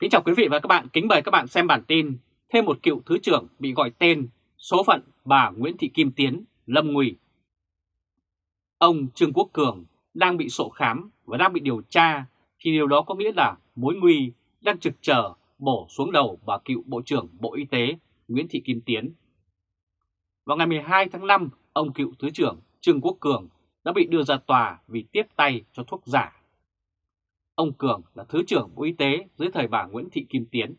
Kính chào quý vị và các bạn, kính mời các bạn xem bản tin Thêm một cựu Thứ trưởng bị gọi tên, số phận bà Nguyễn Thị Kim Tiến, lâm nguy Ông Trương Quốc Cường đang bị sổ khám và đang bị điều tra thì điều đó có nghĩa là mối nguy đang trực chờ bổ xuống đầu bà cựu Bộ trưởng Bộ Y tế Nguyễn Thị Kim Tiến. Vào ngày 12 tháng 5, ông cựu Thứ trưởng Trương Quốc Cường đã bị đưa ra tòa vì tiếp tay cho thuốc giả Ông Cường là Thứ trưởng Bộ Y tế dưới thời bà Nguyễn Thị Kim Tiến.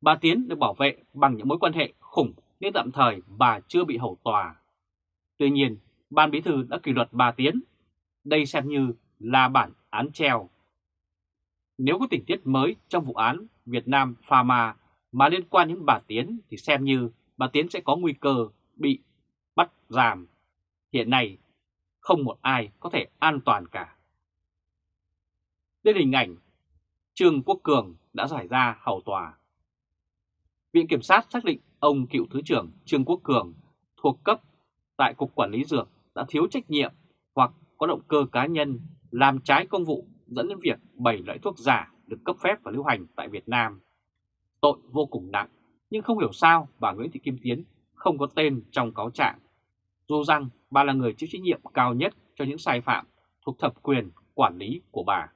Bà Tiến được bảo vệ bằng những mối quan hệ khủng nên tạm thời bà chưa bị hầu tòa. Tuy nhiên, Ban Bí Thư đã kỷ luật bà Tiến. Đây xem như là bản án treo. Nếu có tình tiết mới trong vụ án Việt Nam Pharma mà liên quan đến bà Tiến thì xem như bà Tiến sẽ có nguy cơ bị bắt giam. Hiện nay, không một ai có thể an toàn cả đến hình ảnh Trương Quốc Cường đã giải ra hầu tòa. Viện Kiểm sát xác định ông cựu Thứ trưởng Trương Quốc Cường thuộc cấp tại Cục Quản lý Dược đã thiếu trách nhiệm hoặc có động cơ cá nhân làm trái công vụ dẫn đến việc 7 loại thuốc giả được cấp phép và lưu hành tại Việt Nam. Tội vô cùng nặng, nhưng không hiểu sao bà Nguyễn Thị Kim Tiến không có tên trong cáo trạng. Dù rằng bà là người chịu trách nhiệm cao nhất cho những sai phạm thuộc thẩm quyền quản lý của bà.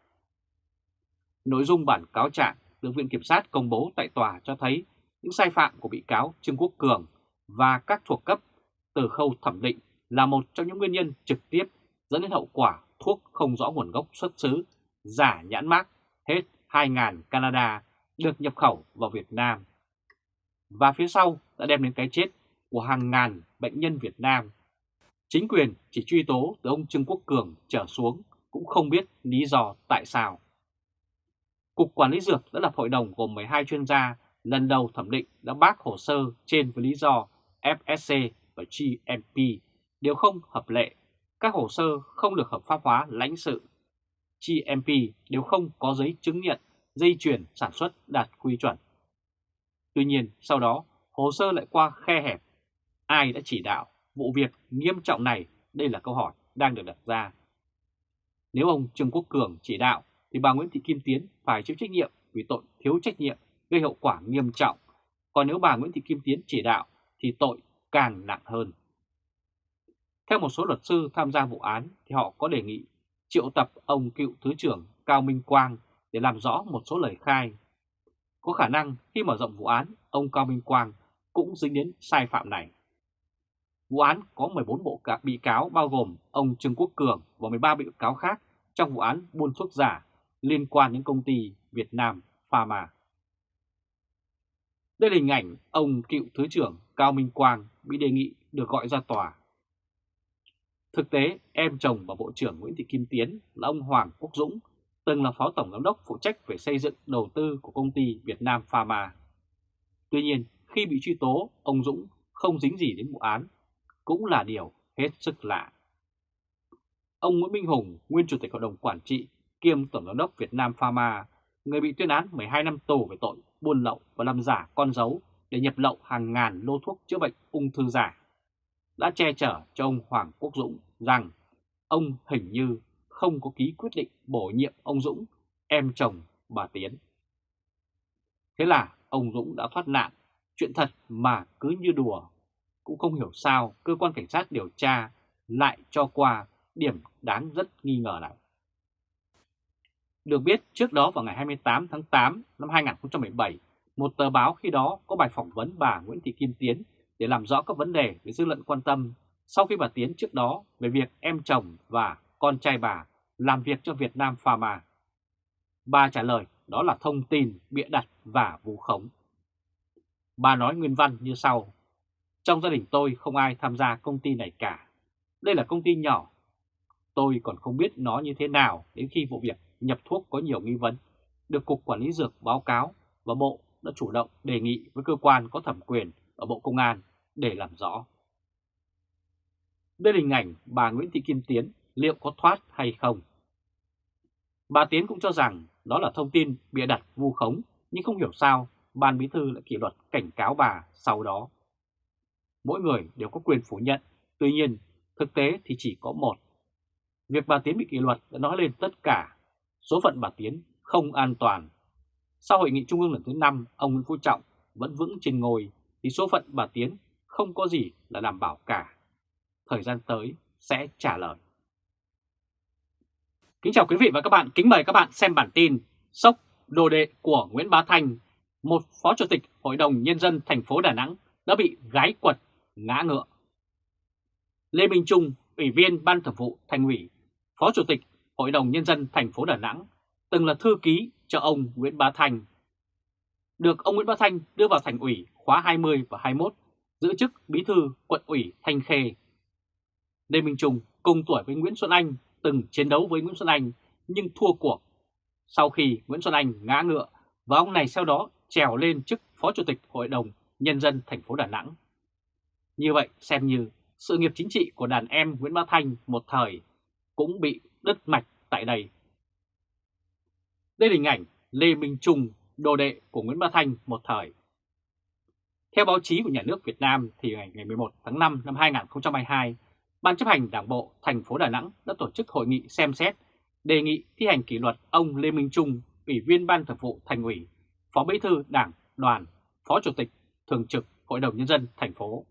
Nội dung bản cáo trạng được Viện Kiểm sát công bố tại tòa cho thấy những sai phạm của bị cáo Trương Quốc Cường và các thuộc cấp từ khâu thẩm định là một trong những nguyên nhân trực tiếp dẫn đến hậu quả thuốc không rõ nguồn gốc xuất xứ, giả nhãn mác hết 2.000 Canada được nhập khẩu vào Việt Nam. Và phía sau đã đem đến cái chết của hàng ngàn bệnh nhân Việt Nam. Chính quyền chỉ truy tố từ ông Trương Quốc Cường trở xuống cũng không biết lý do tại sao. Cục Quản lý Dược đã lập hội đồng gồm 12 chuyên gia lần đầu thẩm định đã bác hồ sơ trên với lý do FSC và GMP đều không hợp lệ, các hồ sơ không được hợp pháp hóa lãnh sự. GMP đều không có giấy chứng nhận dây chuyển sản xuất đạt quy chuẩn. Tuy nhiên, sau đó, hồ sơ lại qua khe hẹp. Ai đã chỉ đạo vụ việc nghiêm trọng này? Đây là câu hỏi đang được đặt ra. Nếu ông Trương Quốc Cường chỉ đạo thì bà Nguyễn Thị Kim Tiến phải chịu trách nhiệm vì tội thiếu trách nhiệm gây hậu quả nghiêm trọng. Còn nếu bà Nguyễn Thị Kim Tiến chỉ đạo thì tội càng nặng hơn. Theo một số luật sư tham gia vụ án thì họ có đề nghị triệu tập ông cựu Thứ trưởng Cao Minh Quang để làm rõ một số lời khai. Có khả năng khi mở rộng vụ án, ông Cao Minh Quang cũng dính đến sai phạm này. Vụ án có 14 bộ bị cáo bao gồm ông Trương Quốc Cường và 13 bị cáo khác trong vụ án buôn thuốc giả liên quan đến công ty Việt Nam Pharma. Đây là hình ảnh ông cựu Thứ trưởng Cao Minh Quang bị đề nghị được gọi ra tòa. Thực tế, em chồng và Bộ trưởng Nguyễn Thị Kim Tiến là ông Hoàng Quốc Dũng, từng là Phó Tổng Giám đốc phụ trách về xây dựng đầu tư của công ty Việt Nam Pharma. Tuy nhiên, khi bị truy tố, ông Dũng không dính gì đến vụ án, cũng là điều hết sức lạ. Ông Nguyễn Minh Hùng, nguyên Chủ tịch Hội đồng Quản trị kiêm Tổng giám đốc Việt Nam Pharma, người bị tuyên án 12 năm tù về tội buôn lậu và làm giả con dấu để nhập lậu hàng ngàn lô thuốc chữa bệnh ung thư giả, đã che chở cho ông Hoàng Quốc Dũng rằng ông hình như không có ký quyết định bổ nhiệm ông Dũng, em chồng bà Tiến. Thế là ông Dũng đã thoát nạn, chuyện thật mà cứ như đùa. Cũng không hiểu sao cơ quan cảnh sát điều tra lại cho qua điểm đáng rất nghi ngờ này. Được biết trước đó vào ngày 28 tháng 8 năm 2017, một tờ báo khi đó có bài phỏng vấn bà Nguyễn Thị Kim Tiến để làm rõ các vấn đề về dư luận quan tâm sau khi bà Tiến trước đó về việc em chồng và con trai bà làm việc cho Việt Nam Pharma. Bà trả lời đó là thông tin bịa đặt và vu khống. Bà nói nguyên văn như sau. Trong gia đình tôi không ai tham gia công ty này cả. Đây là công ty nhỏ. Tôi còn không biết nó như thế nào đến khi vụ việc nhập thuốc có nhiều nghi vấn, được Cục Quản lý Dược báo cáo và Bộ đã chủ động đề nghị với cơ quan có thẩm quyền ở Bộ Công an để làm rõ. Đây là hình ảnh bà Nguyễn Thị Kim Tiến liệu có thoát hay không. Bà Tiến cũng cho rằng đó là thông tin bịa đặt vu khống nhưng không hiểu sao Ban Bí Thư lại kỷ luật cảnh cáo bà sau đó. Mỗi người đều có quyền phủ nhận, tuy nhiên thực tế thì chỉ có một. Việc bà Tiến bị kỷ luật đã nói lên tất cả Số phận bà Tiến không an toàn. sau hội nghị trung ương lần thứ 5, ông Nguyễn Phú Trọng vẫn vững trên ngôi thì số phận bà Tiến không có gì là đảm bảo cả. Thời gian tới sẽ trả lời. Kính chào quý vị và các bạn, kính mời các bạn xem bản tin Sốc đồ đệ của Nguyễn Bá Thanh, một phó chủ tịch Hội đồng Nhân dân thành phố Đà Nẵng đã bị gái quật, ngã ngựa. Lê Minh Trung, Ủy viên Ban Thường vụ Thành ủy, Phó Chủ tịch Hội đồng Nhân dân thành phố Đà Nẵng, từng là thư ký cho ông Nguyễn Bá Thanh. Được ông Nguyễn Bá Thanh đưa vào Thành ủy khóa 20 và 21, giữ chức Bí thư quận ủy Thanh Khê. Lê Minh Trung cùng tuổi với Nguyễn Xuân Anh từng chiến đấu với Nguyễn Xuân Anh nhưng thua cuộc. Sau khi Nguyễn Xuân Anh ngã ngựa và ông này sau đó trèo lên chức Phó Chủ tịch Hội đồng Nhân dân thành phố Đà Nẵng. Như vậy xem như sự nghiệp chính trị của đàn em Nguyễn Bá Thanh một thời cũng bị đứt mạch tại đây. Đây là hình ảnh Lê Minh Trung, đồ đệ của Nguyễn Bá Thanh một thời. Theo báo chí của nhà nước Việt Nam thì ngày 11 tháng 5 năm 2022, Ban chấp hành Đảng bộ thành phố Đà Nẵng đã tổ chức hội nghị xem xét đề nghị thi hành kỷ luật ông Lê Minh Trung, Ủy viên Ban Thường vụ Thành ủy, Phó Bí thư Đảng, Đoàn, Phó Chủ tịch Thường trực Hội đồng Nhân dân thành phố.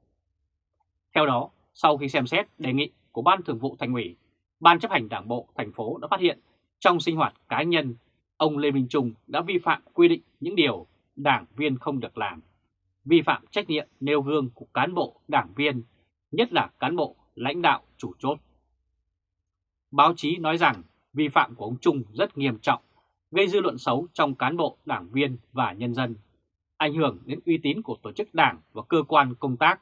Theo đó, sau khi xem xét đề nghị của Ban Thường vụ Thành ủy, Ban chấp hành Đảng bộ thành phố đã phát hiện trong sinh hoạt cá nhân, ông Lê Minh Trung đã vi phạm quy định những điều đảng viên không được làm, vi phạm trách nhiệm nêu gương của cán bộ đảng viên, nhất là cán bộ lãnh đạo chủ chốt. Báo chí nói rằng vi phạm của ông Trung rất nghiêm trọng, gây dư luận xấu trong cán bộ, đảng viên và nhân dân, ảnh hưởng đến uy tín của tổ chức đảng và cơ quan công tác,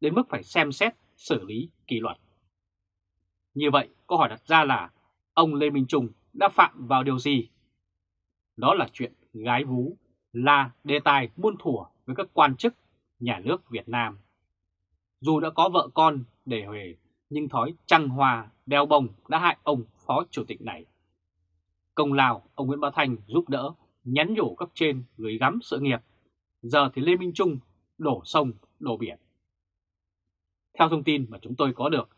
đến mức phải xem xét xử lý kỷ luật. Như vậy, câu hỏi đặt ra là ông Lê Minh Trung đã phạm vào điều gì? Đó là chuyện gái vú, là đề tài muôn thủa với các quan chức nhà nước Việt Nam. Dù đã có vợ con để huề, nhưng thói trăng hoa, đeo bông đã hại ông phó chủ tịch này. Công lao ông Nguyễn Bá Thành giúp đỡ, nhắn nhủ cấp trên gửi gắm sự nghiệp. Giờ thì Lê Minh Trung đổ sông, đổ biển. Theo thông tin mà chúng tôi có được,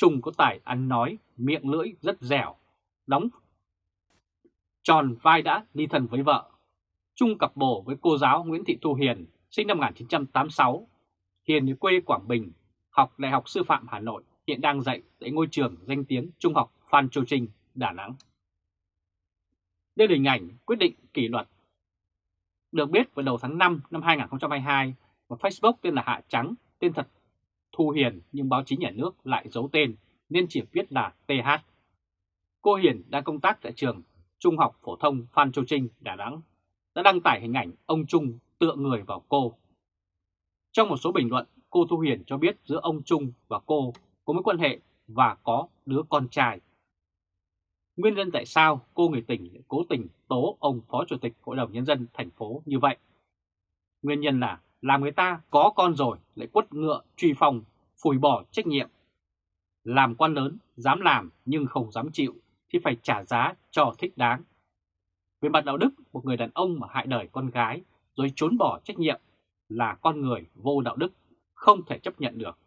Trung có tài ăn nói, miệng lưỡi rất dẻo, đóng tròn vai đã ly thân với vợ. Trung cặp bồ với cô giáo Nguyễn Thị Thu Hiền, sinh năm 1986. Hiền ở quê Quảng Bình, học Đại học Sư phạm Hà Nội, hiện đang dạy tại ngôi trường danh tiếng Trung học Phan Châu Trinh, Đà Nẵng. Đây là hình ảnh quyết định kỷ luật. Được biết vào đầu tháng 5 năm 2022, một Facebook tên là Hạ Trắng, tên thật Thu Hiền nhưng báo chí nhà nước lại giấu tên nên chỉ viết là TH. Cô Hiền đang công tác tại trường Trung học Phổ thông Phan Châu Trinh, Đà Nẵng, đã đăng tải hình ảnh ông Trung tựa người vào cô. Trong một số bình luận, cô Thu Hiền cho biết giữa ông Trung và cô có mối quan hệ và có đứa con trai. Nguyên nhân tại sao cô người tỉnh lại cố tình tố ông Phó Chủ tịch Hội đồng Nhân dân thành phố như vậy? Nguyên nhân là làm người ta có con rồi lại quất ngựa truy phòng, phủi bỏ trách nhiệm. Làm quan lớn, dám làm nhưng không dám chịu thì phải trả giá cho thích đáng. Về mặt đạo đức, một người đàn ông mà hại đời con gái rồi trốn bỏ trách nhiệm là con người vô đạo đức, không thể chấp nhận được.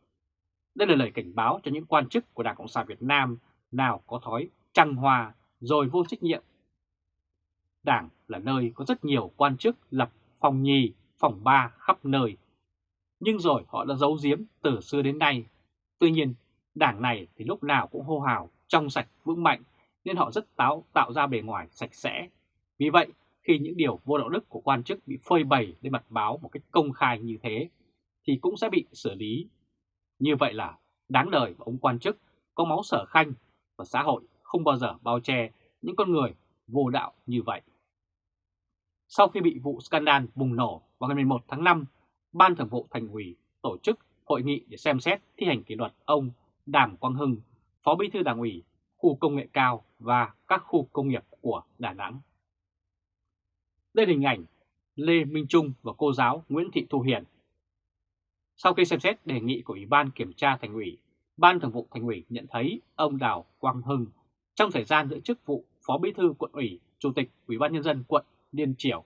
Đây là lời cảnh báo cho những quan chức của Đảng Cộng sản Việt Nam nào có thói trăng hoa rồi vô trách nhiệm. Đảng là nơi có rất nhiều quan chức lập phòng nhì, phòng ba khắp nơi. Nhưng rồi họ đã giấu giếm từ xưa đến nay. Tuy nhiên, đảng này thì lúc nào cũng hô hào, trong sạch, vững mạnh, nên họ rất táo tạo ra bề ngoài sạch sẽ. Vì vậy, khi những điều vô đạo đức của quan chức bị phơi bày lên mặt báo một cách công khai như thế, thì cũng sẽ bị xử lý. Như vậy là đáng đời và ông quan chức có máu sở khanh và xã hội không bao giờ bao che những con người vô đạo như vậy. Sau khi bị vụ scandal bùng nổ vào ngày 11 tháng 5, Ban Thường vụ Thành ủy tổ chức hội nghị để xem xét thi hành kỷ luật ông Đàm Quang Hưng, Phó Bí thư Đảng ủy khu công nghệ cao và các khu công nghiệp của Đà Nẵng. Đây là hình ảnh Lê Minh Trung và cô giáo Nguyễn Thị Thu Hiền. Sau khi xem xét đề nghị của Ủy ban Kiểm tra Thành ủy, Ban Thường vụ Thành ủy nhận thấy ông Đào Quang Hưng trong thời gian giữ chức vụ Phó Bí thư quận ủy, Chủ tịch Ủy ban Nhân dân quận Liên triều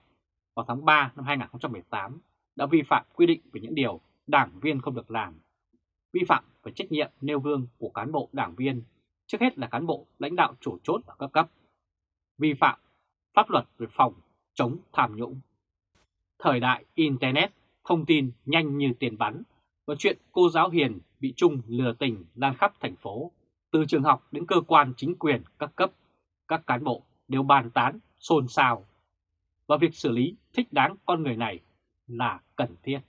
vào tháng 3 năm 2018 đã vi phạm quy định về những điều đảng viên không được làm, vi phạm về trách nhiệm nêu gương của cán bộ đảng viên, trước hết là cán bộ lãnh đạo chủ chốt ở các cấp, vi phạm pháp luật về phòng chống tham nhũng. Thời đại Internet, thông tin nhanh như tiền bắn và chuyện cô giáo Hiền bị Trung lừa tình lan khắp thành phố, từ trường học đến cơ quan chính quyền các cấp, các cán bộ đều bàn tán, xôn xao và việc xử lý thích đáng con người này là cần thiết.